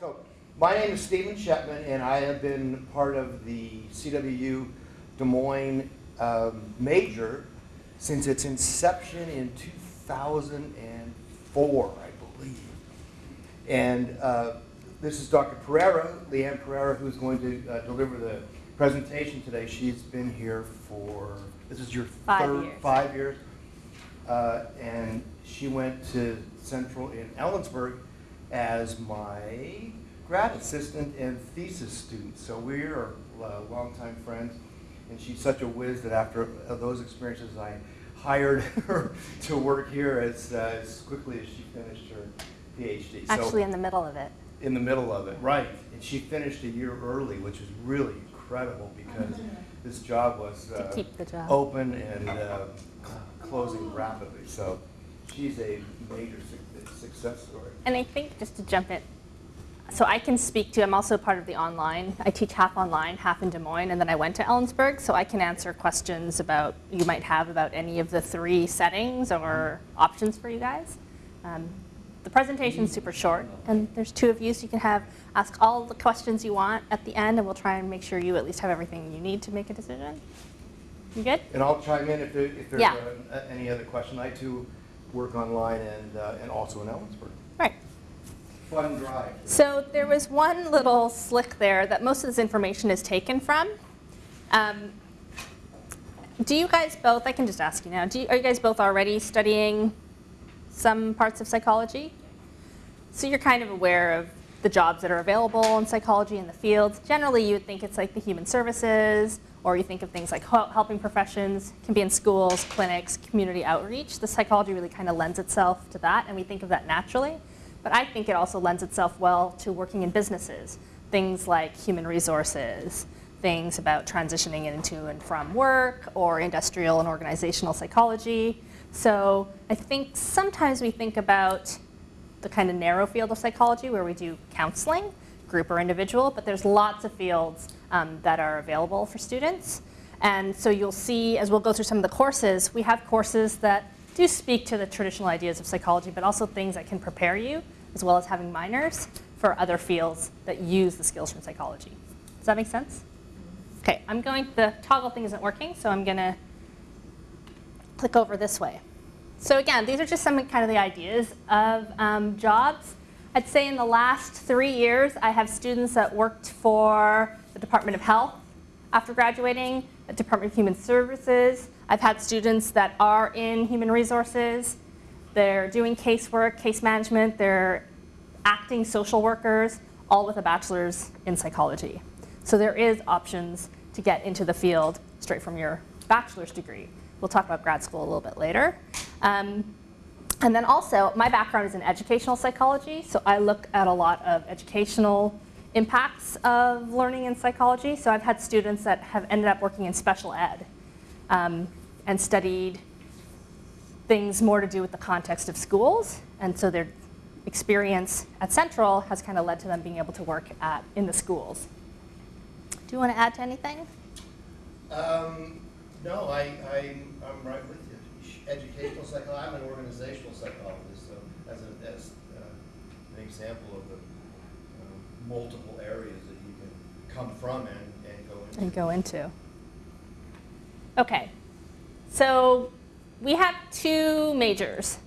So, my name is Stephen Schepman, and I have been part of the CWU Des Moines um, major since its inception in 2004, I believe. And uh, this is Dr. Pereira, Leanne Pereira, who's going to uh, deliver the presentation today. She's been here for, this is your Five third, years. five years. Uh, and she went to Central in Ellensburg as my grad assistant and thesis student. So we are uh, longtime friends. And she's such a whiz that after uh, those experiences, I hired her to work here as, uh, as quickly as she finished her PhD. So- Actually, in the middle of it. in the middle of it, right. And she finished a year early, which is really incredible because this job was To uh, keep the job. open and uh, closing rapidly. So she's a major suc- success story. And I think, just to jump in, so I can speak to, I'm also part of the online, I teach half online, half in Des Moines, and then I went to Ellensburg, so I can answer questions about, you might have about any of the three settings or options for you guys. Um, The presentation's super short, and there's two of you, so you can have, ask all the questions you want at the end, and we'll try and make sure you at least have everything you need to make a decision. You good? And I'll chime in if there, if there's Yeah. uh, any other question. I too work online and, uh, and also in Ellensburg. Right. Fun drive. So there was one little slick there that most of this information is taken from. Um, do you guys both, I can just ask you now, do you, are you guys both already studying some parts of psychology? So you're kind of aware of the jobs that are available in psychology in the fields. Generally, you would think it's like the human services, or you think of things like helping professions, can be in schools, clinics, community outreach. The psychology really kind of lends itself to that, and we think of that naturally. But I think it also lends itself well to working in businesses. Things like human resources, things about transitioning into and from work, or industrial and organizational psychology. So I think sometimes we think about the kind of narrow field of psychology where we do counseling, group or individual, but there's lots of fields um, that are available for students. And so you'll see, as we'll go through some of the courses, we have courses that do speak to the traditional ideas of psychology, but also things that can prepare you, as well as having minors, for other fields that use the skills from psychology. Does that make sense? Okay, I'm going, the toggle thing isn't working, so I'm gonna click over this way. So again, these are just some kind of the ideas of um, jobs. I'd say in the last three years, I have students that worked for the Department of Health after graduating, the Department of Human Services. I've had students that are in human resources. They're doing casework, case management. They're acting social workers, all with a bachelor's in psychology. So there is options to get into the field straight from your bachelor's degree. We'll talk about grad school a little bit later. Um, and then also, my background is in educational psychology, so I look at a lot of educational impacts of learning in psychology. So I've had students that have ended up working in special ed um, and studied things more to do with the context of schools. And so their experience at Central has kind of led to them being able to work at, in the schools. Do you want to add to anything? Um, no, I, I'm, I'm right with you. Educational psychology, I'm an organizational psychologist, so as, a, as uh, an example of the multiple areas that you can come from and, and go into. and go into. Okay, so we have two majors.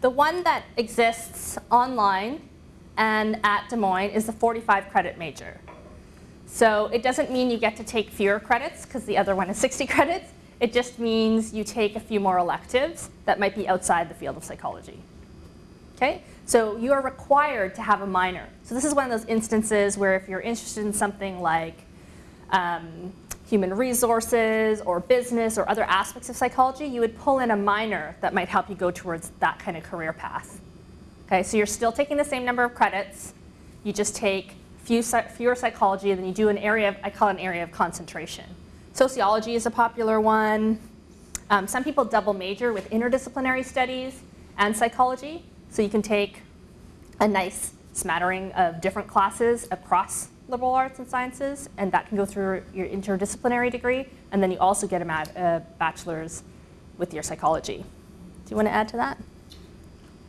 The one that exists online and at Des Moines is the 45 credit major. So it doesn't mean you get to take fewer credits because the other one is 60 credits. It just means you take a few more electives that might be outside the field of psychology. Okay, so you are required to have a minor. So this is one of those instances where if you're interested in something like um, human resources or business or other aspects of psychology, you would pull in a minor that might help you go towards that kind of career path. Okay, so you're still taking the same number of credits. You just take few, fewer psychology, and then you do an area of, I call it an area of concentration. Sociology is a popular one. Um, some people double major with interdisciplinary studies and psychology. So you can take a nice smattering of different classes across liberal arts and sciences, and that can go through your interdisciplinary degree. And then you also get a, a bachelor's with your psychology. Do you want to add to that?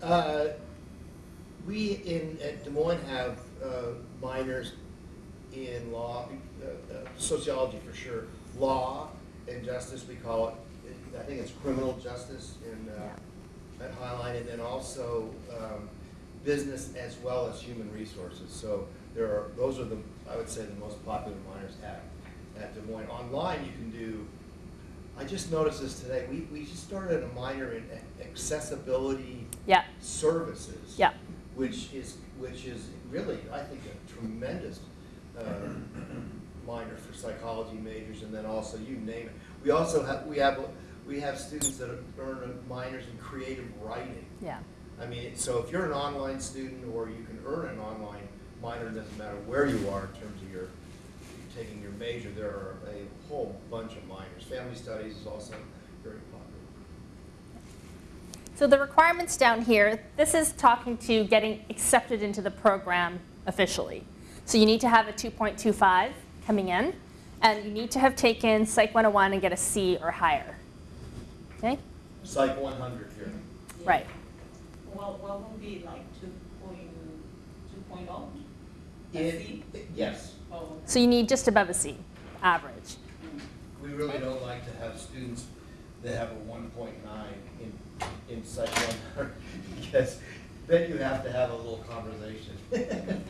Uh, we in, at Des Moines have uh, minors in law, uh, uh, sociology for sure, law and justice, we call it. I think it's criminal justice in, uh, Highline, and then also um, business as well as human resources. So there are, those are the, I would say, the most popular minors at, at Des Moines. Online, you can do, I just noticed this today, we, we just started a minor in accessibility Yeah, services. yeah. Which is, which is really, I think, a tremendous uh, minor for psychology majors, and then also, you name it. We also have, we have, we have students that earn minors in creative writing. Yeah. I mean, so if you're an online student, or you can earn an online minor, it doesn't matter where you are in terms of your, taking your major, there are a whole bunch of minors. Family studies is also very popular. So the requirements down here, this is talking to getting accepted into the program officially. So you need to have a 2.25 coming in, and you need to have taken Psych 101 and get a C or higher. Okay? Psych one hundred here. Yeah. Right. Well, what would be like two point, two point oh? It- Yes. Oh, So you need just above a C, average. We really don't like to have students that have a one point nine in, in Psych one hundred, because then you have to have a little conversation.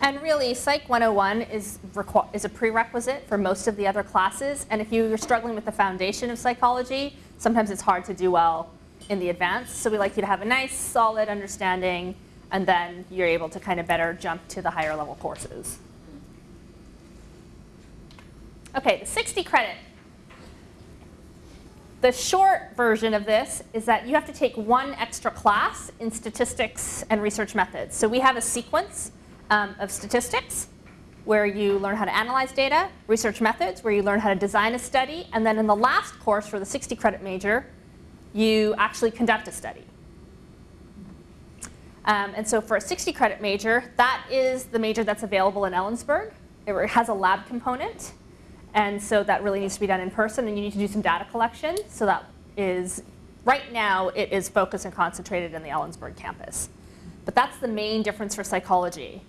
And really, Psych 101 is, is a prerequisite for most of the other classes. And if you're struggling with the foundation of psychology, sometimes it's hard to do well in the advanced. So we like you to have a nice, solid understanding, and then you're able to kind of better jump to the higher level courses. Okay, the 60 credit. The short version of this is that you have to take one extra class in statistics and research methods. So we have a sequence um, of statistics where you learn how to analyze data, research methods where you learn how to design a study, and then in the last course for the 60 credit major, you actually conduct a study. Um, and so for a 60 credit major, that is the major that's available in Ellensburg. It has a lab component. And so that really needs to be done in person, and you need to do some data collection. So that is, right now, it is focused and concentrated in the Ellensburg campus. But that's the main difference for psychology.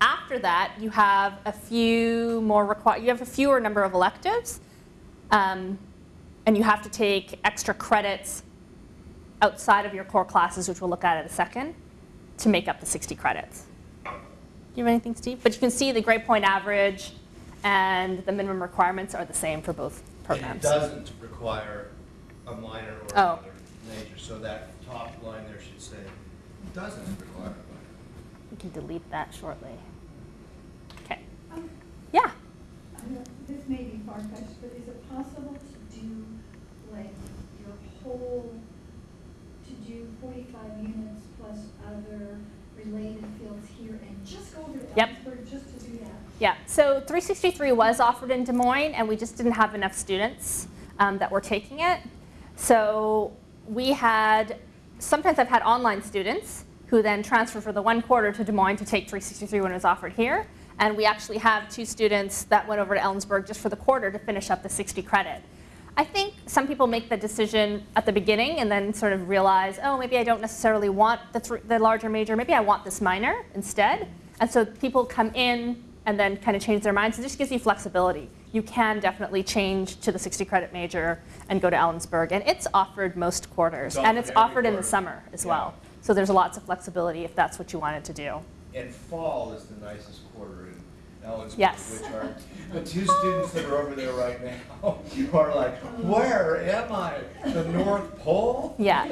After that, you have a few more require. You have a fewer number of electives, um, and you have to take extra credits outside of your core classes, which we'll look at in a second, to make up the 60 credits. Do you have anything, Steve? But you can see the grade point average and the minimum requirements are the same for both And it doesn't require a minor or Oh. another major, so that top line there should say, doesn't require a minor. We can delete that shortly. Yeah. This may be far-fetched, but is it possible to do, like, your whole, to do forty-five units plus other related fields here and just go over to Yep. Ellensburg just to do that? Yeah, so 363 was offered in Des Moines, and we just didn't have enough students um, that were taking it. So we had, sometimes I've had online students who then transfer for the one quarter to Des Moines to take 363 when it was offered here. And we actually have two students that went over to Ellensburg just for the quarter to finish up the 60 credit. I think some people make the decision at the beginning and then sort of realize, oh, maybe I don't necessarily want the, the larger major, maybe I want this minor instead. And so people come in and then kind of change their minds. It just gives you flexibility. You can definitely change to the 60 credit major and go to Ellensburg. And it's offered most quarters. It's and it's offered in the summer as Yeah. well. So there's lots of flexibility if that's what you wanted to do. And fall is the nicest quarter Yes. which are the two students that are over there right now who are like, where am I? The North Pole? Yeah.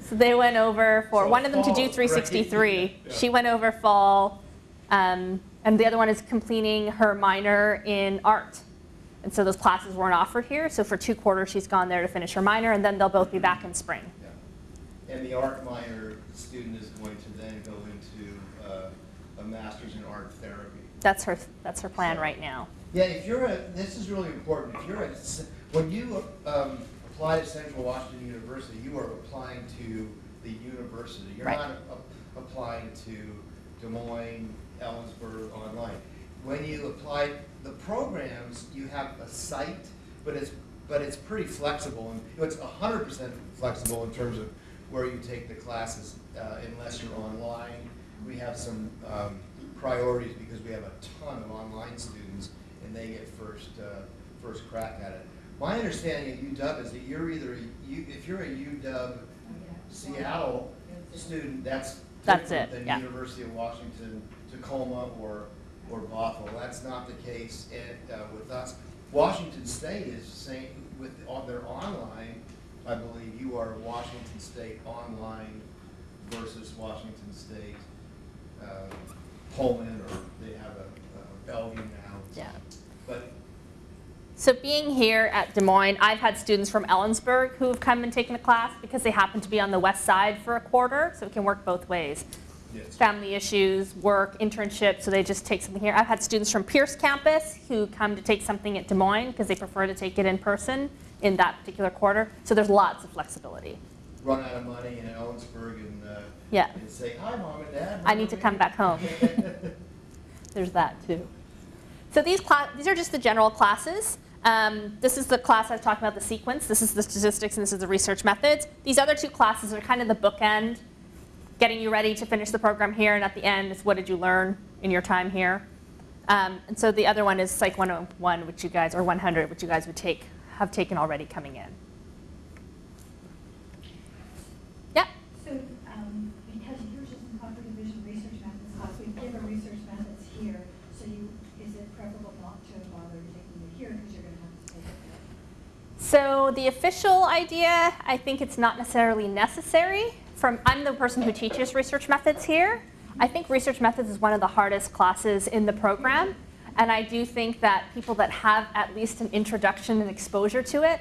So they went over for, So one of them to do fall, right? 363. Yeah. She went over fall, um, and the other one is completing her minor in art. And so those classes weren't offered here, so for two quarters she's gone there to finish her minor, and then they'll both be back in spring. Yeah. And the art minor student is going to then go into uh, a master's in art. That's her, that's her plan right now. Yeah, if you're a, this is really important, if you're a, when you um, apply to Central Washington University, you are applying to the university. You're Right. not a- applying to Des Moines, Ellensburg online. When you apply, the programs, you have a site, but it's, but it's pretty flexible, and it's hundred percent flexible in terms of where you take the classes, uh, unless you're online. we have some um, priorities because we have a ton of online students and they get first, uh, first crack at it. My understanding at UW is that you're either, a U- if you're a UW Seattle student, that's That's different it, than yeah. University of Washington, Tacoma, or, or Bothell. That's not the case at, uh, with us. Washington State is saying, with, on their online, I believe you are Washington State online versus Washington State, uh, Pullman, or they have a, a Bellevue now. Yeah. But So being here at Des Moines, I've had students from Ellensburg who have come and taken a class because they happen to be on the west side for a quarter, so it can work both ways. Yes. Family issues, work, internship, so they just take something here. I've had students from Pierce campus who come to take something at Des Moines because they prefer to take it in person in that particular quarter. So there's lots of flexibility. run out of money in Ellensburg and, uh, Yeah. and say, hi, mom and dad. I need to come back home. There's that too. So these these are just the general classes. Um, this is the class I was talking about, the sequence. This is the statistics and this is the research methods. These other two classes are kind of the bookend, getting you ready to finish the program here, and at the end is what did you learn in your time here. Um, and so the other one is Psych 101, which you guys, or 100, which you guys would take, have taken already coming in. Yeah? So, um, because yours is in computer vision research methods class, we give a research methods here, so you, is it preferable not to bother taking it here, because you're gonna have to take it there? So the official idea, I think it's not necessarily necessary. From, I'm the person who teaches research methods here. I think research methods is one of the hardest classes in the program. And I do think that people that have at least an introduction and exposure to it,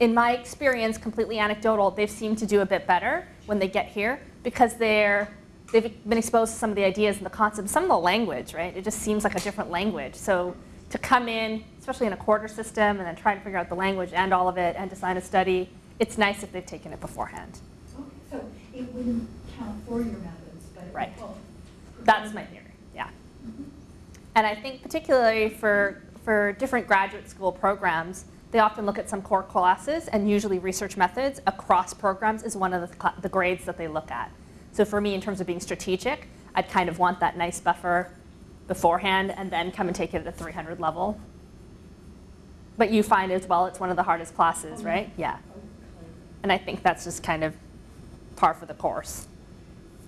in my experience, completely anecdotal, they've seemed to do a bit better when they get here because they're, they've been exposed to some of the ideas and the concepts, some of the language, right? It just seems like a different language. So to come in, especially in a quarter system, and then try to figure out the language and all of it and design a study, it's nice if they've taken it beforehand. Okay, so it wouldn't count for your methods, but it Right. That's my theory, yeah. Mm-hmm. And I think particularly for, for different graduate school programs, they often look at some core classes, and usually research methods across programs is one of the, the grades that they look at. So for me, in terms of being strategic, I'd kind of want that nice buffer beforehand and then come and take it at a 300 level. But you find as well, it's one of the hardest classes, right? Yeah. And I think that's just kind of par for the course.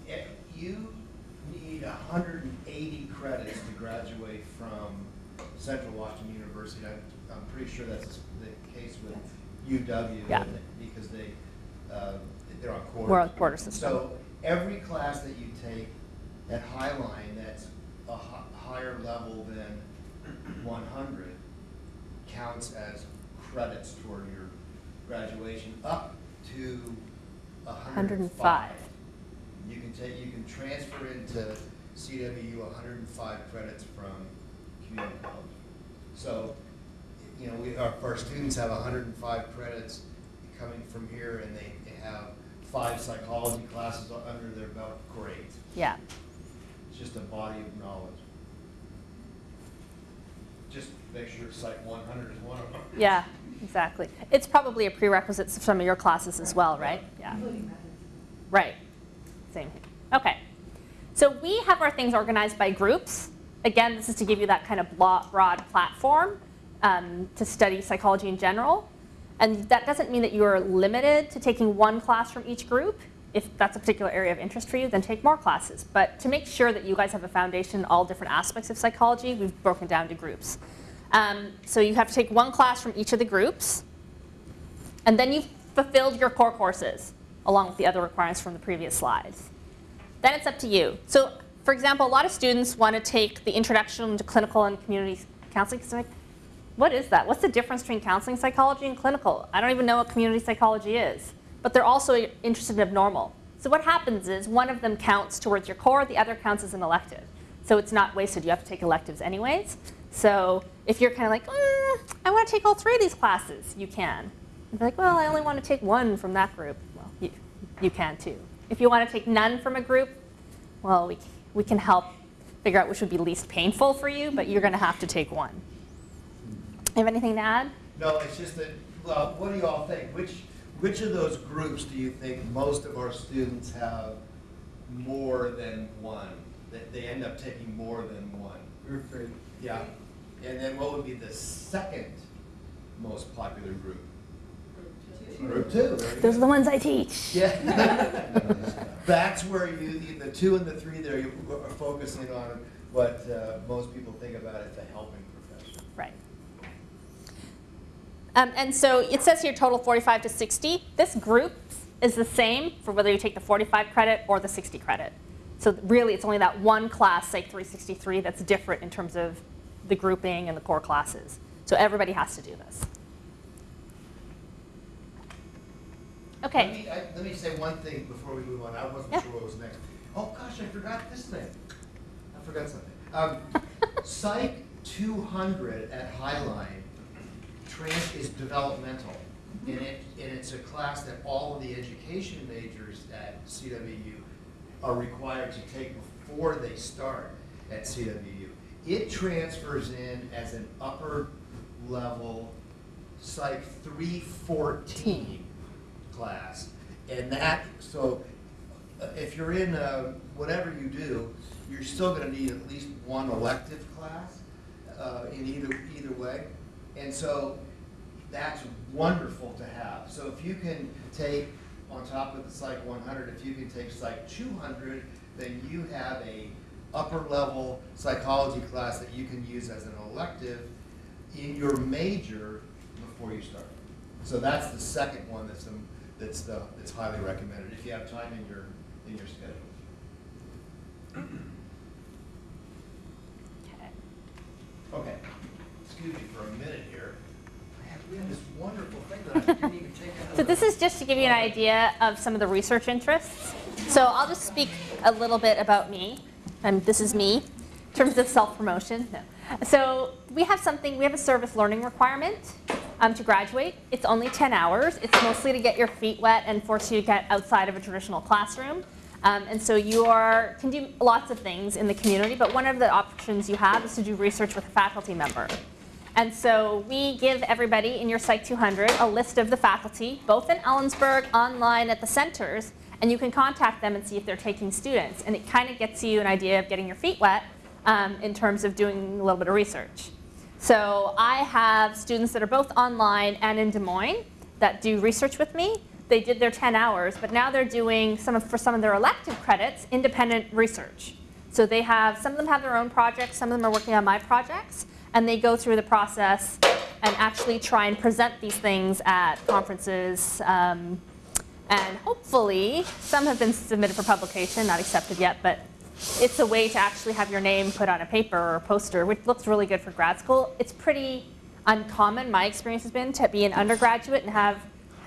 If You need hundred and eighty credits to graduate from Central Washington University. I'm, I'm pretty sure that's the case with UW. Yeah. Because they, uh, they're on quarter. We're on quarter system. So every class that you take at Highline that's a hi- higher level than one hundred counts as credits toward your graduation, up to hundred and 105. five. You can take, you can transfer into CWU hundred and five credits from community college. So, you know, we, our, our students have hundred and five credits coming from here, and they, they have five psychology classes under their belt, great. Yeah. It's just a body of knowledge. Just make sure Psych one hundred is one of them. Yeah, exactly. It's probably a prerequisite for some of your classes as well, right? Yeah, right. Same. Thing. Okay. So we have our things organized by groups. Again, this is to give you that kind of broad platform um, to study psychology in general. And that doesn't mean that you are limited to taking one class from each group. If that's a particular area of interest for you, then take more classes. But to make sure that you guys have a foundation in all different aspects of psychology, we've broken down to groups. Um, so you have to take one class from each of the groups, and then you've fulfilled your core courses along with the other requirements from the previous slides. Then it's up to you. So, for example, a lot of students want to take the introduction to clinical and community counseling. 'cause they're like, what is that? What's the difference between counseling psychology and clinical? I don't even know what community psychology is. But they're also interested in abnormal. So what happens is one of them counts towards your core, the other counts as an elective. So it's not wasted. You have to take electives anyways. So if you're kind of like, mm, I want to take all three of these classes, you can. You're like, well, I only want to take one from that group. Well, you, you can too. If you want to take none from a group, well, we, we can help figure out which would be least painful for you, but you're going to have to take one. You have anything to add? No, it's just that, well, what do you all think? Which, which of those groups do you think most of our students have more than one. They, they end up taking more than one. Group three. Yeah. And then what would be the second most popular group? Group two. there you Those are the ones I teach. Yeah. That's where you, the two and the three there, you are focusing on what uh, most people think about as the helping profession. Right. Um, and so it says here total 45 to 60. This group is the same for whether you take the 45 credit or the 60 credit. So really, it's only that one class, Psych 363, that's different in terms of the grouping and the core classes. So everybody has to do this. Let Okay. me, I, let me say one thing before we move on. I wasn't Yeah. sure what was next. Oh gosh, I forgot this thing. I forgot something. Um, Psych 200 at Highline trans is developmental, and it and it's a class that all of the education majors at CWU are required to take before they start at CWU. It transfers in as an upper level Psych 314 class. And that, so uh, if you're in uh, whatever you do, you're still going to need at least one elective class uh, in either, either way. And so that's wonderful to have. So if you can take, on top of the Psych 100, if you can take Psych 200, then you have a upper level psychology class that you can use as an elective in your major before you start. So that's the second one that's, um, that's the, that's highly recommended if you have time in your, in your schedule. Okay. Excuse me for a minute here. We have this wonderful thing that I didn't even take out So this is just to give you an idea of some of the research interests. So I'll just speak a little bit about me. Um, this is me, in terms of self-promotion. No. So we have something, we have a service learning requirement um, to graduate. It's only 10 hours. It's mostly to get your feet wet and force you to get outside of a traditional classroom. Um, and so you are, can do lots of things in the community, but one of the options you have is to do research with a faculty member. And so we give everybody in your Psych 200 a list of the faculty, both in Ellensburg, online at the centers, and you can contact them and see if they're taking students. And it kind of gets you an idea of getting your feet wet um, in terms of doing a little bit of research. So I have students that are both online and in Des Moines that do research with me. They did their 10 hours, but now they're doing some of, for some of their elective credits, independent research. So they have, some of them have their own projects, some of them are working on my projects, and they go through the process and actually try and present these things at conferences. Um, and hopefully, some have been submitted for publication, not accepted yet, but it's a way to actually have your name put on a paper or a poster, which looks really good for grad school. It's pretty uncommon, my experience has been, to be an undergraduate and have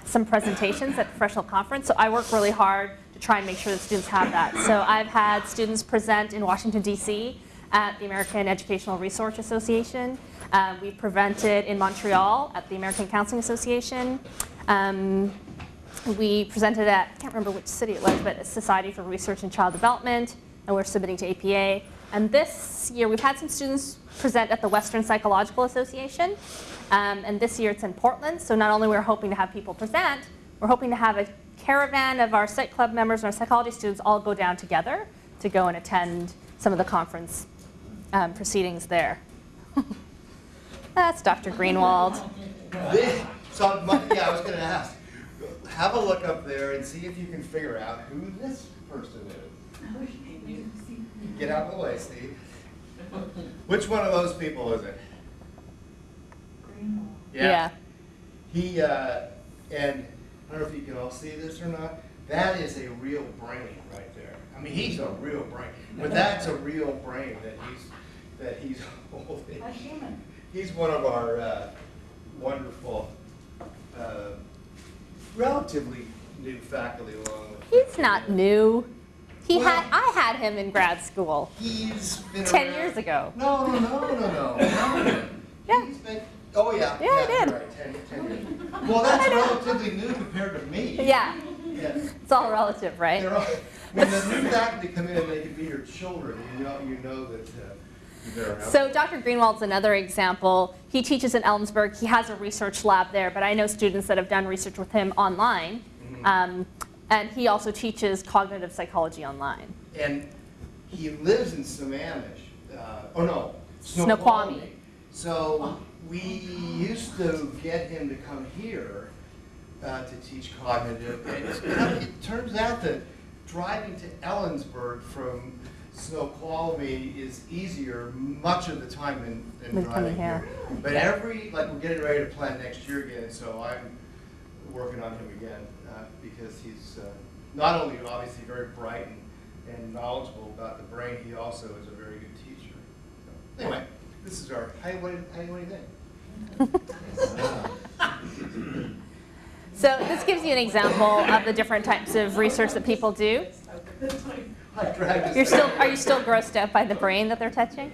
some presentations at professional conference. So I work really hard to try and make sure that students have that. So I've had students present in Washington, D.C. at the American Educational Research Association. Um, we've presented in Montreal at the American Counseling Association. Um, we presented at, I can't remember which city it was, but Society for Research and Child Development, and we're submitting to APA. And this year, we've had some students present at the Western Psychological Association, um, and this year it's in Portland. So not only we're hoping to have people present, we're hoping to have a caravan of our Psych Club members and our psychology students all go down together to go and attend some of the conference um, proceedings there. That's Dr. Greenwald. This, so, my, yeah, I was gonna ask, have a look up there and see if you can figure out who this person is. Get out of the way, Steve. Which one of those people is it? Greenwald. Yeah. He, uh, and I don't know if you can all see this or not, that is a real brain right there. I mean, he's a real brain, but that's a real brain that he's, that he's holding. A human. He's one of our uh, wonderful, uh, relatively new faculty along with. He's not new. He Well- had, I had him in grad school. He's been 10 around- years ago. No, no, no, no, no, no. Yeah. He's been, oh, yeah. Yeah, I did. Right, 10, 10 years. Well, that's relatively new compared to me. Yeah, Yeah. it's all relative, right? All, when the new faculty come in and they can be your children, you know, you know that uh, they're. So Dr. Greenwald's another example. He teaches in Ellensburg. He has a research lab there, but I know students that have done research with him online. Mhm. Um, And he also teaches cognitive psychology online. And he lives in Sammamish, uh, oh no, Snoqualmie. Snoqualmie. So we used to get him to come here uh, to teach cognitive. And it's kind of- it turns out that driving to Ellensburg from Snoqualmie is easier much of the time than, than Than coming driving here. here. But every, like, we're getting ready to plan next year again, so I'm working on him again, uh, because he's uh, not only obviously very bright and, and knowledgeable about the brain, he also is a very good teacher. So, Anyway, this is our, hey, what, do- hey, what do you think? So this gives you an example of the different types of research that people do. I dragged this You're still, are you still grossed out by the brain that they're touching?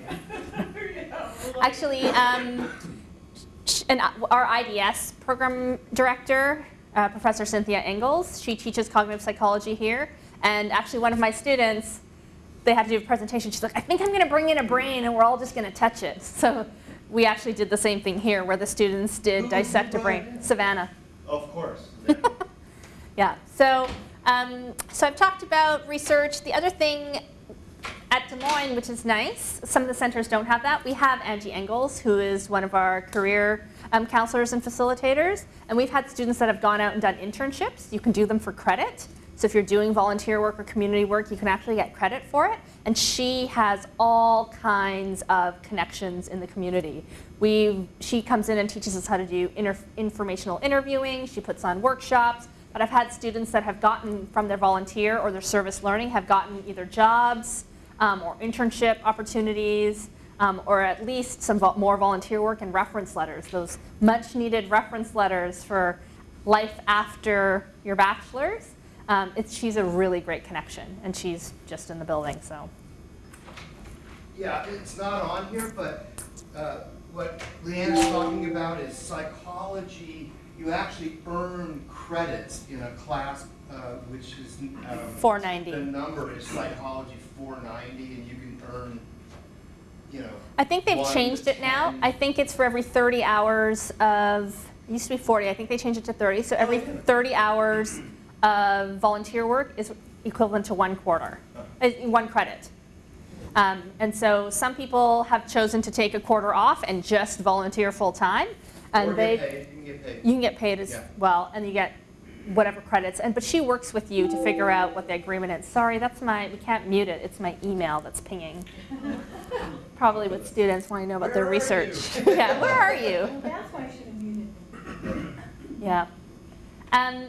Actually, um, and our IDS program director, uh, Professor Cynthia Engels, she teaches cognitive psychology here. And actually, one of my students, they had to do a presentation. She's like, I think I'm going to bring in a brain and we're all just going to touch it. So we actually did the same thing here where the students did dissect a brain. brain? Savannah. Of course. Yeah, so, um, so I've talked about research. The other thing at Des Moines, which is nice, some of the centers don't have that. We have Angie Engels, who is one of our career um, counselors and facilitators. And we've had students that have gone out and done internships. You can do them for credit. So if you're doing volunteer work or community work, you can actually get credit for it. And she has all kinds of connections in the community. We, she comes in and teaches us how to do inter, informational interviewing. She puts on workshops. But I've had students that have gotten from their volunteer or their service learning have gotten either jobs um, or internship opportunities um, or at least some vo- more volunteer work and reference letters, those much needed reference letters for life after your bachelor's. Um, she's a really great connection and she's just in the building, so. Yeah, it's not on here, but uh, what Leanne is talking about is psychology. You actually earn credits in a class, uh, which is. um, 490. The number is psychology 490, and you can earn, you know. I think they've changed it now. I think it's for every 30 hours of, it used to be 40, I think they changed it to 30. So every 30 hours of volunteer work is equivalent to one quarter, uh, one credit. Um, and so some people have chosen to take a quarter off and just volunteer full-time. And Or they, paid, you can get paid. you can get paid as Yeah. well, and you get whatever credits. And but she works with you to figure out what the agreement is. Sorry, that's my we can't mute it. It's my email that's pinging. Probably with students wanting to know about their Where are research. yeah, where are you? Well, that's why I should have muted them. Yeah. Um,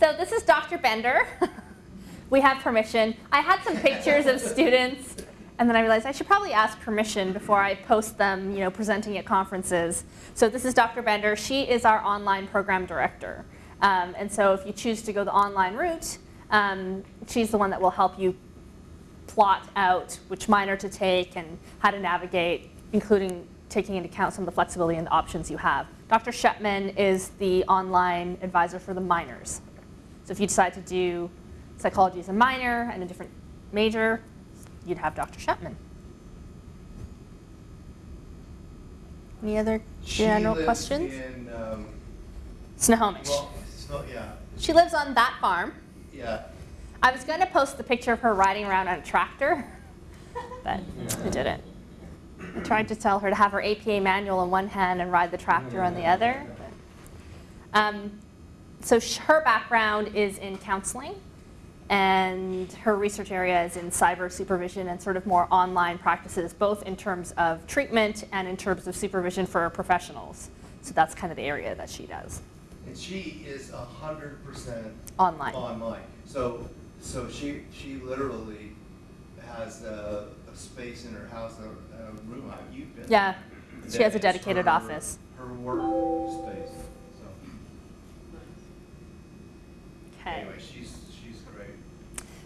so this is Dr. Bender. we have permission. I had some pictures of students, and then I realized I should probably ask permission before I post them, you know, presenting at conferences. So this is Dr. Bender. She is our online program director. Um, and so if you choose to go the online route, um, she's the one that will help you plot out which minor to take and how to navigate, including taking into account some of the flexibility and the options you have. Dr. Schepman is the online advisor for the minors. So if you decide to do psychology as a minor and a different major, you'd have Dr. Schepman. Any other general She questions? in, um, Snohomish. well, not, yeah, She lives on that farm. yeah. I was going to post the picture of her riding around on a tractor, but I didn't. I tried to tell her to have her APA manual in one hand and ride the tractor on the other. Um, so sh- her background is in counseling, and her research area is in cyber supervision and sort of more online practices, both in terms of treatment and in terms of supervision for professionals. So that's kind of the area that she does And she is a hundred percent online. online. So, so she, she literally has a, a space in her house, a, a room, you've been. Yeah, she has a dedicated her- office. Her work space, so, Okay. anyway, she's.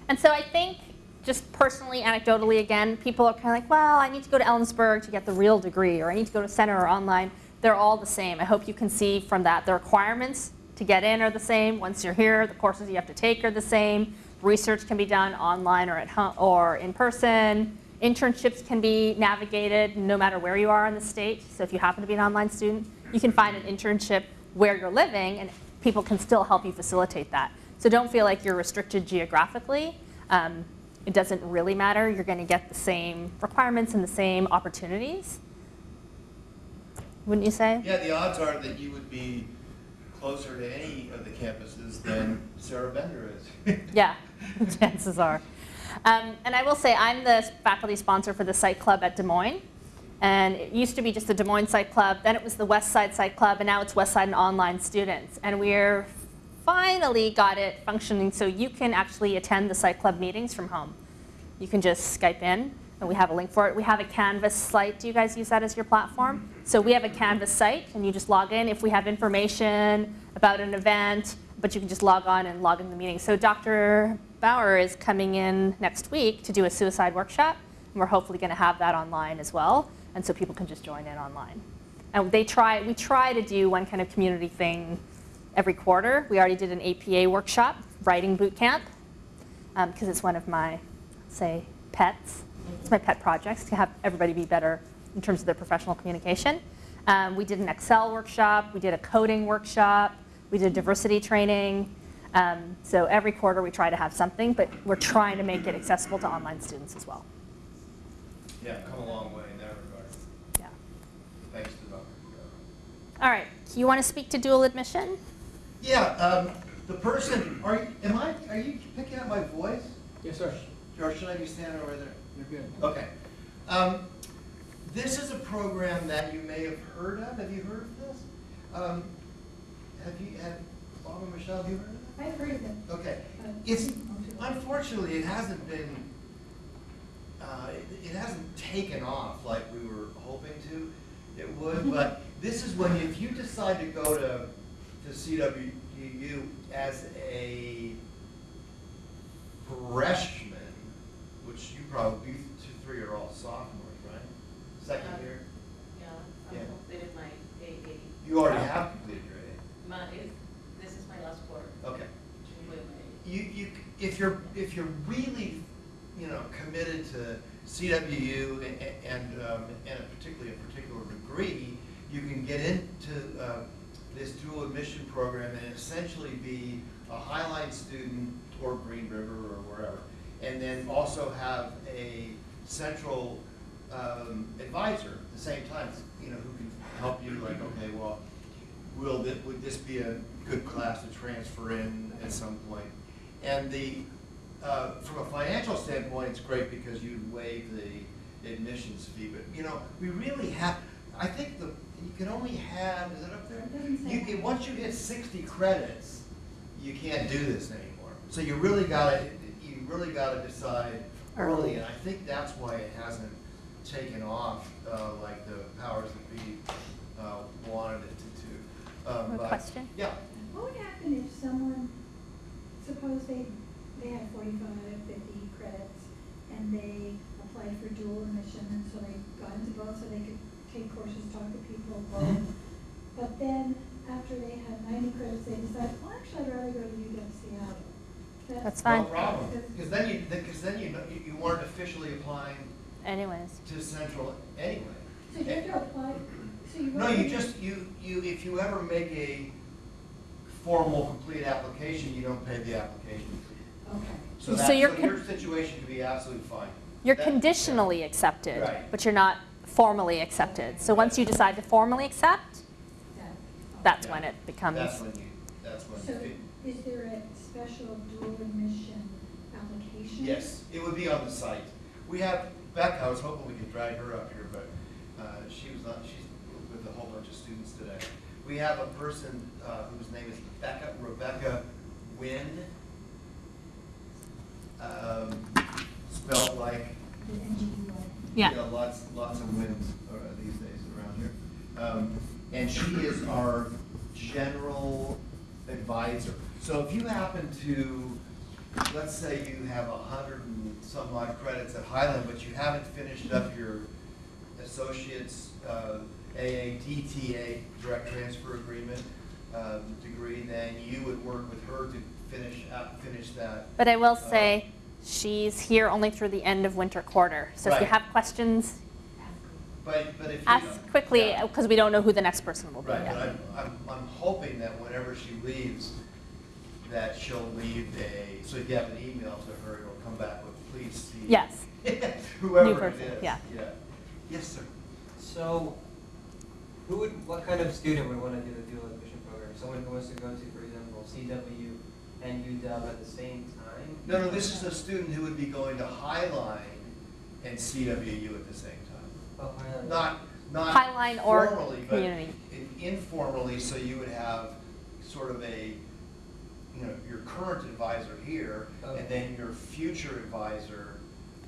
And so I think, just personally, anecdotally again, people are kind of like, well, I need to go to Ellensburg to get the real degree, or I need to go to center or online. They're all the same. I hope you can see from that the requirements to get in are the same. Once you're here, the courses you have to take are the same. Research can be done online or at home or in person. Internships can be navigated no matter where you are in the state. So if you happen to be an online student, you can find an internship where you're living, and people can still help you facilitate that. So don't feel like you're restricted geographically. Um, It doesn't really matter. You're going to get the same requirements and the same opportunities. Wouldn't you say? Yeah, the odds are that you would be closer to any of the campuses than Sarah Bender is. Yeah, chances are. Um, and I will say, I'm the faculty sponsor for the Psych Club at Des Moines. And it used to be just the Des Moines Psych Club, then it was the West Side Psych Club, and now it's West Side and Online Students. And we're finally got it functioning so you can actually attend the Psych Club meetings from home. You can just Skype in, and we have a link for it. We have a Canvas site. Do you guys use that as your platform? So we have a Canvas site, and you just log in. If we have information about an event, but you can just log on and log in the meeting. So Dr. Bauer is coming in next week to do a suicide workshop, and we're hopefully going to have that online as well, and so people can just join in online. And they try, we try to do one kind of community thing every quarter. We already did an APA workshop, writing boot camp, because it's one of my, say, pets. It's my pet projects to have everybody be better in terms of their professional communication. Um, we did an Excel workshop. We did a coding workshop. We did diversity training. Um, so every quarter we try to have something, but we're trying to make it accessible to online students as well. Yeah, come a long way in that regard, Yeah. thanks to Dr. All right. You want to speak to dual admission? Yeah, um, the person, are, you- am I, are you picking up my voice? Yes, sir. Or should I be standing over there? You're good. Okay. Um, This is a program that you may have heard of. Have you heard of this? Um, Have you, have, Bob and Michelle, have you heard of it? I've heard of it. Okay. It's, unfortunately, it hasn't been, uh, it it hasn't taken off like we were hoping to, it would, but this is when, if you decide to go to, to CWU as a freshman, which you probably, you two, three are all sophomores, right? Second Uh, year? Yeah, Yeah. I completed my AA. You already have completed your A. My, if, this is my last quarter. Okay. You, you, if you're, if you're really, you know, committed to CWU and, and, um, and particularly a particular degree, you can get into, uh, this dual admission program and essentially be a Highline student or Green River or wherever. And then also have a central, um, advisor at the same time, you know, who can help you like, okay, well, will this, would this be a good class to transfer in at some point? And the, uh, from a financial standpoint, it's great because you waive the admissions fee, but, you know, we really have, I think the, you can only have, is it up there? It. You can, once you hit sixty credits, you can't do this anymore. So you really gotta, you really gotta decide early, and I think that's why it hasn't taken off, uh, like the powers that be, uh, wanted it to, to. Um, More but- question? Yeah, What would happen if someone, suppose they, they have 45, 50 credits, and they applied for dual admission, and so they got into both, so they could take courses, talk to people, both. Mhm. But then, after they had 90 credits, they decided, well, actually, I'd rather go to UW Seattle. That's no fine. problem, because then you, because then you, you- you weren't officially applying Anyways. to Central anyway. So you have to apply, so you. No, you just, you, you, if you ever make a formal, complete application, you don't pay the application fee. Okay. So So that, so you're your situation could be absolutely fine. You're That- conditionally accepted, Right. but you're not formally accepted. So once you decide to formally accept, that's Yeah. when it becomes. That's when you, that's when So you. is there a special dual admission application? Yes, it would be on the site. We have, Becca, I was hoping we could drag her up here, but uh, she was not, she's with a whole bunch of students today. We have a person uh, whose name is Rebecca, Rebecca Nguyen. um, Spelled like, The NGUA. Yeah. you know, lots, lots of wins uh, these days around here. Um, And she is our general advisor. So if you happen to, let's say you have a hundred and some odd credits at Highline, but you haven't finished up your associate's uh, AADTA, direct transfer agreement um, degree, then you would work with her to finish, up- finish that. But I will Uh, say, she's here only through the end of winter quarter. So if you have questions, But, but if you. ask quickly, Yeah. because we don't know who the next person will be Right, yet. but I'm, I'm, I'm hoping that whenever she leaves, that she'll leave a, so if you have an email to her, it'll come back with, please see. Yes. Whoever it person, is. yeah. Yes, sir. So, who would, what kind of student would want to do the dual admission program? Someone who wants to go to, for example, CW and UW at the same time? No, no, this is a student who would be going to Highline and CWU at the same time. Oh, Not, not Highline or formally, but community. informally, so you would have sort of a, you know, your current advisor here, Okay. and then your future advisor,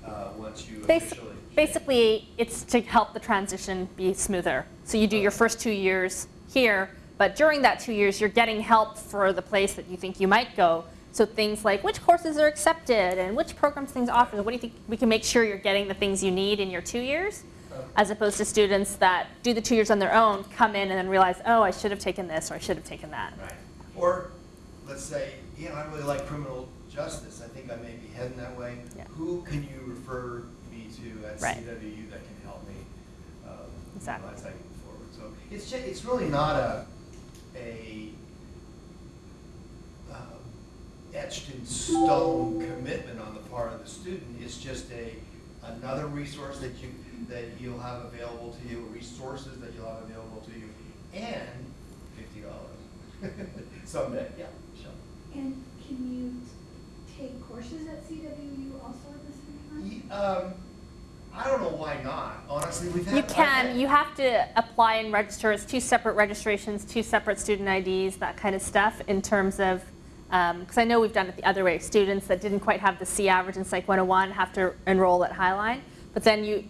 uh, once you Bas- officially. Basically, it's to help the transition be smoother. So you do your first two years here, but during that two years, you're getting help for the place that you think you might go. So things like which courses are accepted and which programs things offer. What do you think? We can make sure you're getting the things you need in your two years, as opposed to students that do the two years on their own, come in and then realize, oh, I should have taken this or I should have taken that. Right. Or, let's say, you know, I really like criminal justice, I think I may be heading that way. Yeah. Who can you refer me to at Right. CWU that can help me? um, you know, Exactly. As I move forward. So it's ju, it's really not a, a um, etched in stone commitment on the part of the student. It's just a, another resource that you, that you'll have available to you, resources that you'll have available to you, and fifty dollars someday, yeah, sure. And can you take courses at CWU also at the same time? Ye- Um, I don't know why not, honestly, we've had. You can, had- you have to apply and register, it's two separate registrations, two separate student IDs, that kind of stuff in terms of, Um, because I know we've done it the other way, students that didn't quite have the C average in Psych 101 have to enroll at Highline, but then you,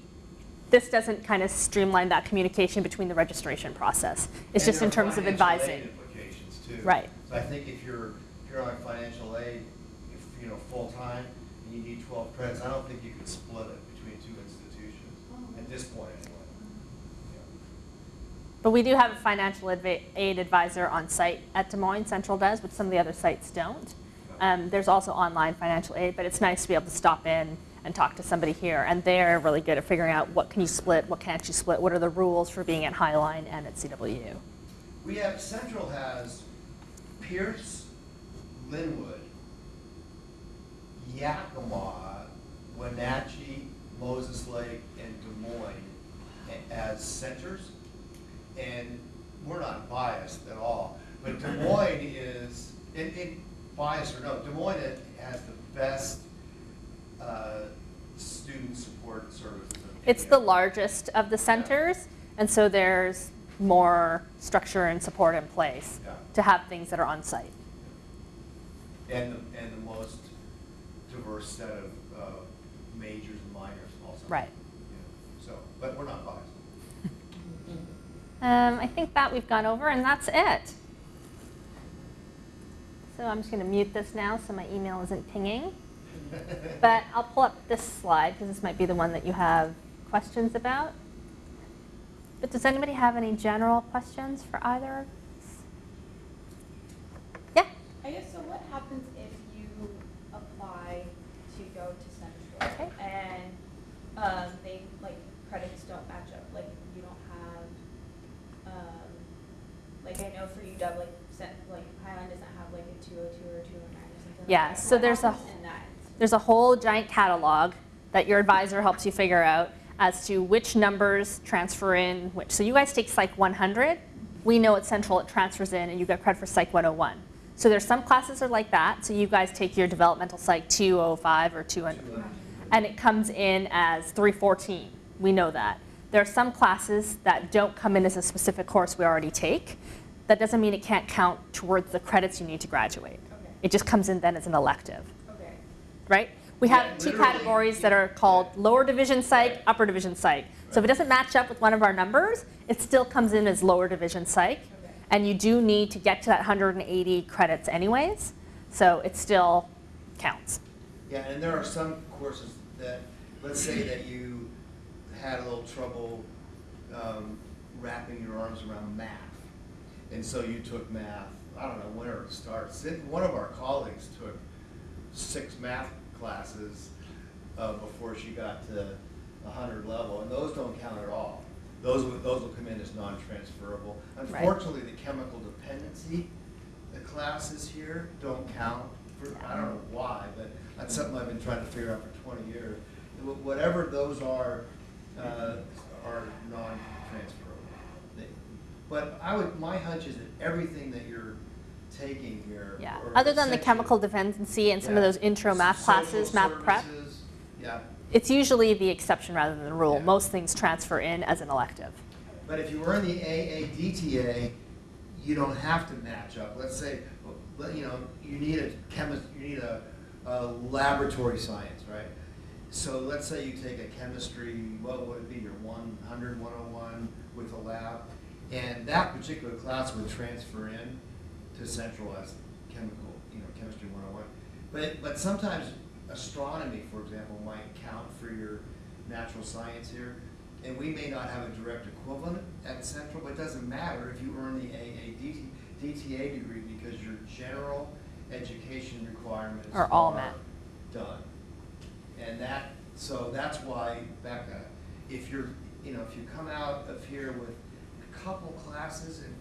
this doesn't kind of streamline that communication between the registration process. It's And just in terms of advising. Implications too. Right. So I think if you're, if you're on financial aid, if, you know, full-time, and you need twelve credits, I don't think you could split it between two institutions, at this point. But we do have a financial aid advisor on site at Des Moines, Central does, but some of the other sites don't. Um, There's also online financial aid, but it's nice to be able to stop in and talk to somebody here. And they're really good at figuring out what can you split, what can't you split, what are the rules for being at Highline and at CWU. We have, Central has Pierce, Lynnwood, Yakima, Wenatchee, Moses Lake, and Des Moines as centers. And we're not biased at all, but Des Moines is, in, in bias or no, Des Moines has the best, uh, student support services. It's the largest of the centers, and so there's more structure and support in place Yeah. to have things that are on site. And, the- and the most diverse set of, uh, majors and minors also. Right. Yeah. So, but we're not biased. Um, I think that we've gone over, and that's it. So I'm just going to mute this now so my email isn't pinging. But I'll pull up this slide because this might be the one that you have questions about. But does anybody have any general questions for either? of us? Yeah? I guess, so what happens if you apply to go to Central? Okay. And, um, they, like, credits don't match up, like, you don't have, um, like, I know for UW, like, Cent, like, Highline doesn't have like a two oh two or a two oh nine or something like Yeah, so there's a happens in that instance? There's a whole giant catalog that your advisor helps you figure out as to which numbers transfer in which. So you guys take Psych 100. We know at Central it transfers in and you get credit for Psych 101. So there's some classes are like that. So you guys take your developmental Psych 205 or 200 and it comes in as 314. We know that. There are some classes that don't come in as a specific course we already take. That doesn't mean it can't count towards the credits you need to graduate. Okay. It just comes in then as an elective Okay. right? We Yeah, have two categories that are called lower division psych, Right. upper division psych. So if it doesn't match up with one of our numbers, it still comes in as lower division psych. Okay. And you do need to get to that 180 credits anyways, so it still counts. Yeah, and there are some courses that, let's say that you had a little trouble um, wrapping your arms around math. And so you took math, I don't know where it starts. One of our colleagues took six math classes uh, before she got to a hundred level, and those don't count at all. Those, will- those will come in as non-transferable. Unfortunately, the chemical dependency, the classes here don't count for, I don't know why, but that's something I've been trying to figure out for twenty years. Whatever those are, uh, are non-transferable. But I would, my hunch is that everything that you're taking here. Yeah, other than the chemical dependency and some of those intro math classes, math prep, Yeah, it's usually the exception rather than the rule. Yeah. Most things transfer in as an elective. but if you were in the AADTA, you don't have to match up. Let's say, you know, you need a chemist, you need a, a laboratory science, right? So let's say you take a chemistry, what would it be, your 100, 101 with a lab, and that particular class would transfer in to central as chemical, you know, chemistry 101. But, but sometimes astronomy, for example, might count for your natural science here, and we may not have a direct equivalent at central, but it doesn't matter if you earn the AA DTA degree because your general education requirements Are all met. done. And that, so that's why, Becca, if you're, you know, if you come out of here with a couple classes and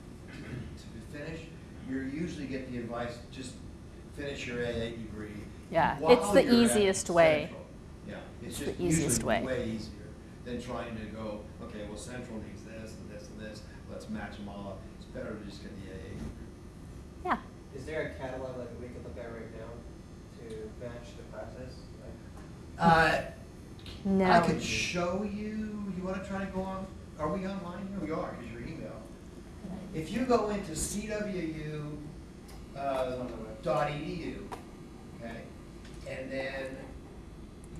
to finish, you usually get the advice, just finish your AA degree. Yeah, while it's the you're at easiest way. Central. Yeah, it's It's just the easiest usually way. way easier than trying to go, okay, well, Central needs this and this and this, let's match them all up. It's better to just get the AA degree. Yeah. Is there a catalog like we could look at right now to match the classes? Like, Uh, No. I could show you, you wanna try to go on, are we online? Here we are, because your email. If you go into CWU, uh, okay, and then,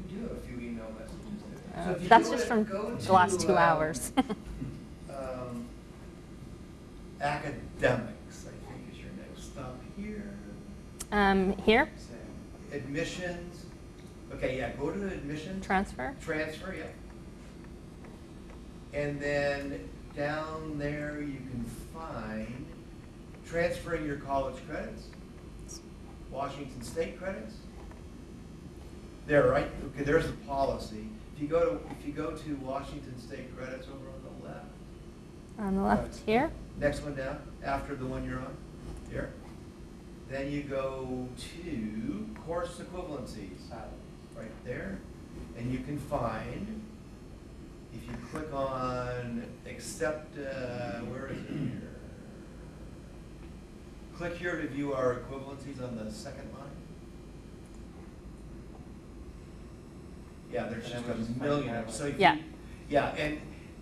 you do have a few email messages there. So Uh, you That's just from go the last two um, hours. um, academics, I think is your next stop here. Um, here, Admissions, okay, yeah, go to admissions. transfer. Transfer, yeah. And then down there, you can find transferring your college credits, Washington State credits. There, right, okay, there's the policy. If you go to, if you go to Washington State credits over on the left, On the left here. next one down, after the one you're on, here. Then you go to course equivalencies right there, and you can find, if you click on accept, uh, where is it here? Click here to view our equivalencies on the second line. Yeah, there's just a million of them, so if you. Yeah. Yeah, and,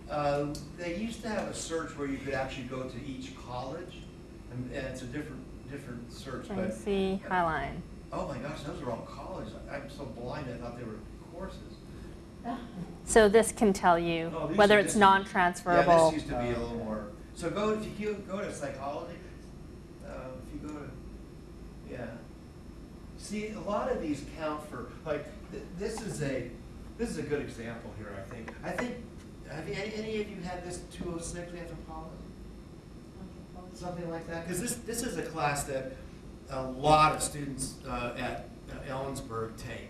uh, they used to have a search where you could actually go to each college, and, and it's a different, different search, Trying but. see Highline. Oh my gosh, those are all colleges. I'm so blind, I thought they were courses. So this can tell you Oh, whether it's non-transferable. Yeah, this used to be a little more, so go, if you go to psychology, uh, if you go to, yeah. See, a lot of these count for, like, th- this is a, this is a good example here, I think. I think, have you, any, any of you had this two oh six anthropology? something like that? Because this, this is a class that a lot of students uh, at uh, Ellensburg take,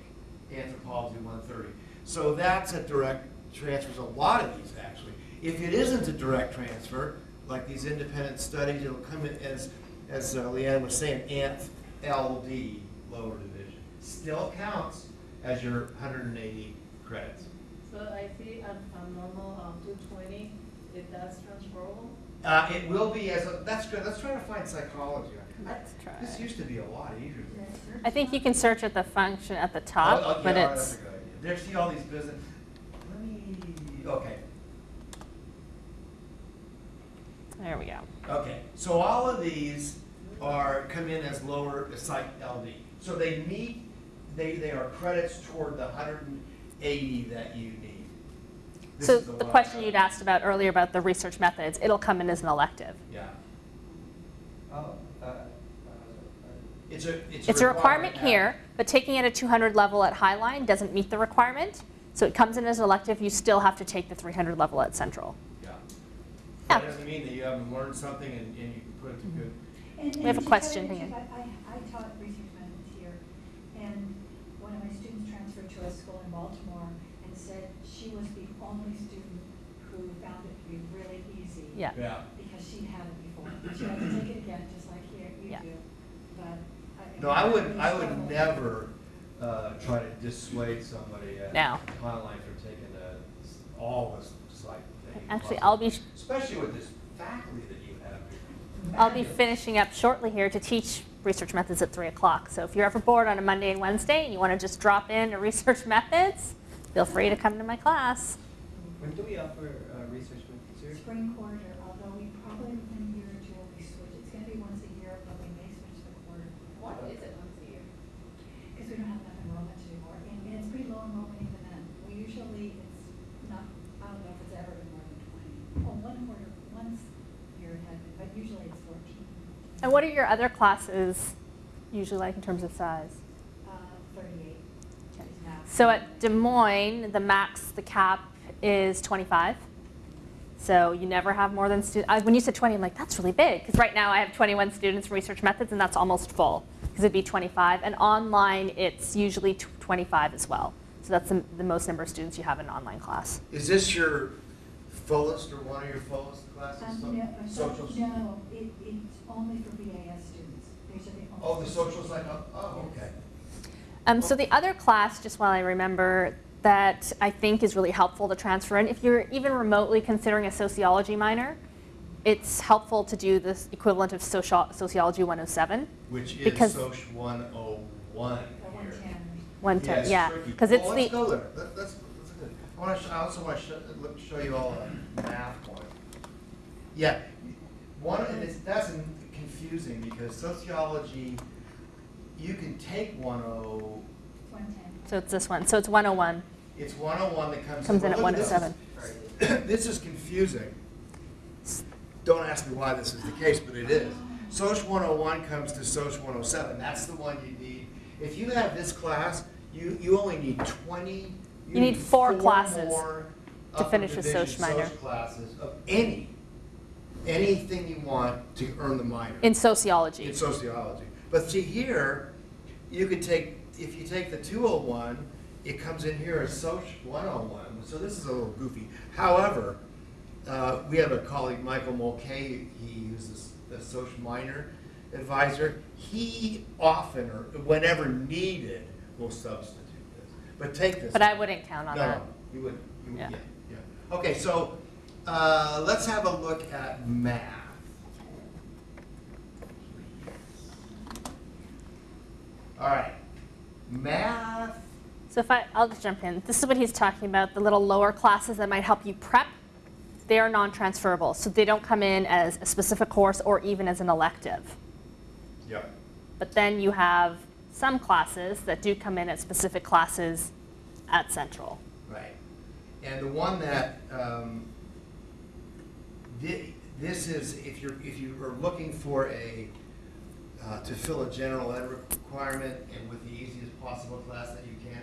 Anthropology 130. So that's a direct transfers, a lot of these actually. If it isn't a direct transfer, like these independent studies, it'll come in as, as uh, Leanne was saying, Anth LD, lower division. Still counts as your 180 credits. So I see on, on normal, um, two twenty, if that's transferable, Uh, it will be as, a- that's good, let's try to find psychology. I- Let's try. This used to be a lot easier. I think you can search at the function at the Oh, top, oh, but yeah, it's, There, see all these business, let me, okay, there we go. okay. So all of these are, come in as lower psych LD. So they meet, they, they are credits toward the hundred and eighty that you need. This So is the question you'd asked about earlier about the research methods, it'll come in as an elective. Yeah, Oh, it's a, it's. It's a requirement now. here, but taking it at 200 level at Highline doesn't meet the requirement. So it comes in as an elective, you still have to take the 300 level at Central. Yeah. Yeah. That doesn't mean that you haven't learned something and, and you can put it to good. Mm-hmm. And- We have a question, tell you the hang on. truth, I, I I taught research methods here, and one of my students transferred to a school in Baltimore and said she was the only student who found it to be really easy. Yeah. Yeah. Because she'd had it before. She had to take it again, just like here, you Yeah. do. but. No, I would, I would never, uh, try to dissuade somebody at No. Highline from taking the, all this psych thing. Actually, I'll be, Especially with this faculty that you have here. I'll be finishing up shortly here to teach research methods at 3 o'clock. So if you're ever bored on a Monday and Wednesday and you want to just drop in to research methods, feel free to come to my class. When do we offer uh, research methods here? Spring quarter, although we probably within a year or two will be switched. It's gonna be once a year, but we may switch the quarter. Why is it once a year? Because we don't have enough enrollment anymore, and, and it's pretty low enrollment even then. We usually, it's not, I don't know if it's ever been more than twenty. Oh, one quarter, once year it had been, but usually it's fourteen, And what are your other classes usually like in terms of size? uh, thirty-eight is now. So at Des Moines, the max, the cap is 25. So you never have more than stu- uh, When you said 20, I'm like, that's really big. Because right now I have 21 students in research methods, and that's almost full. Because it'd be 25. And online, it's usually 25 as well. So that's the, the most number of students you have in an online class. Is this your fullest or one of your fullest classes? Um, no, uh, Socials? No, it, it's only for BAS students. These are the only. Oh, the social psych, oh, okay. Um, so the other class, just while I remember, that I think is really helpful to transfer in, if you're even remotely considering a sociology minor, it's helpful to do this equivalent of socio- sociology 107. Which is Because- Soc one oh one The here. 110. Yeah, to, it's yeah, because it's Well, let's the, go there. That- That's, that's good. I want to, I also want to show, show you all a math one. Yeah, one, and it's, that's confusing because sociology, you can take one oh, 110. so it's this one. So it's 101. it's one oh one that comes. Comes in well, at look oh this. 107. This is confusing. Don't ask me why this is the case, but it is. Soc 101 comes to Soc 107. That's the one you need. If you have this class, you, you only need 20. You need four classes more to finish a division Soc minor. classes of any, anything you want to earn the minor In sociology. in sociology. But see here, you could take, if you take the 201, it comes in here as Soc 101. So this is a little goofy. However, uh, we have a colleague, Michael Mulcahy, he uses the social minor advisor. He often, or whenever needed, will substitute this. But take this. But I wouldn't count on No, that. no, you wouldn't, you would, Yeah. yeah, yeah. Okay, so, uh, let's have a look at math. All right, math, So if I, I'll just jump in. This is what he's talking about, the little lower classes that might help you prep. They are non-transferable, so they don't come in as a specific course or even as an elective. yep, But then you have some classes that do come in as specific classes at Central. right. And the one that, um, thi- this is, if you're, if you are looking for a, uh, to fill a general ed requirement and with the easiest possible class that you can,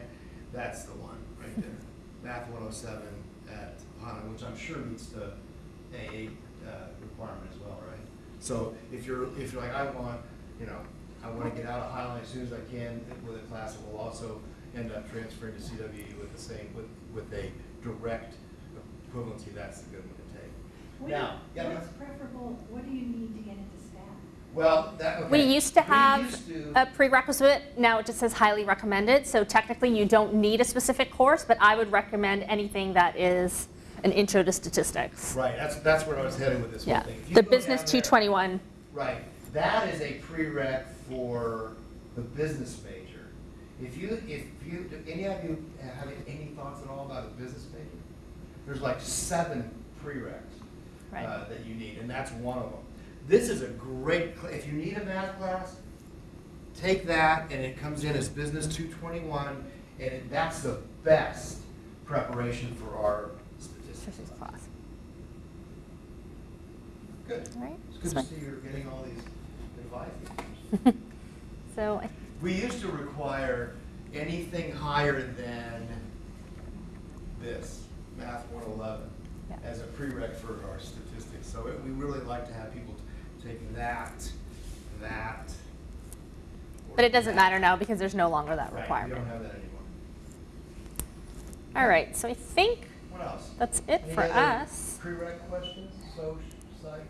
that's the one, right there. Math one oh seven at HANA, which I'm sure meets the AA, uh, requirement as well, right? So if you're, if you're like, I want, you know, I wanna get out of Highline as soon as I can with a class that will also end up transferring to CWU with the same, with, with a direct equivalency, that's the good one to. What Now, you- yeah, What's preferable, what do you need to get into staff? Well, that, okay. We used to have used to- a prerequisite, now it just says highly recommended, so technically you don't need a specific course, but I would recommend anything that is an intro to statistics. Right, that's, that's where I was headed with this whole Yeah, thing. The business down there- 221, Right, that is a prereq for the business major. If you, if you, do any of you have any thoughts at all about a business major? There's like seven prereqs Right. uh, that you need, and that's one of them. This is a great, if you need a math class, take that, and it comes in as business two twenty-one, and it- that's the best preparation for our statistics. statistics class, Good. all right? It's good to see you're getting all these advice. So, I- We used to require anything higher than this, Math 111, Yeah. as a prereq for our statistics. So it- we really like to have people take that, that. but it doesn't that. matter now because there's no longer that Right, we requirement. don't have that anymore. All right, so I think What else? that's it Any for other us. Prereq questions, soc, psych,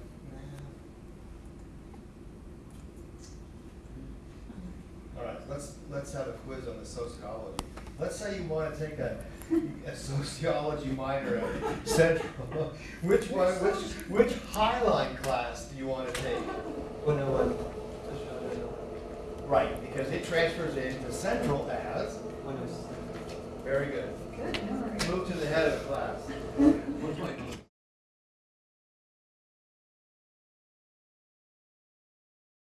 math? let's, let's have a quiz on the sociology. Let's say you wanna take a, a sociology minor at Central. Which one, which, which Highline class do you wanna take? One oh one. Sociology. Right, because it transfers into Central as, One oh six. very good. Good memory. Move to the head of the class.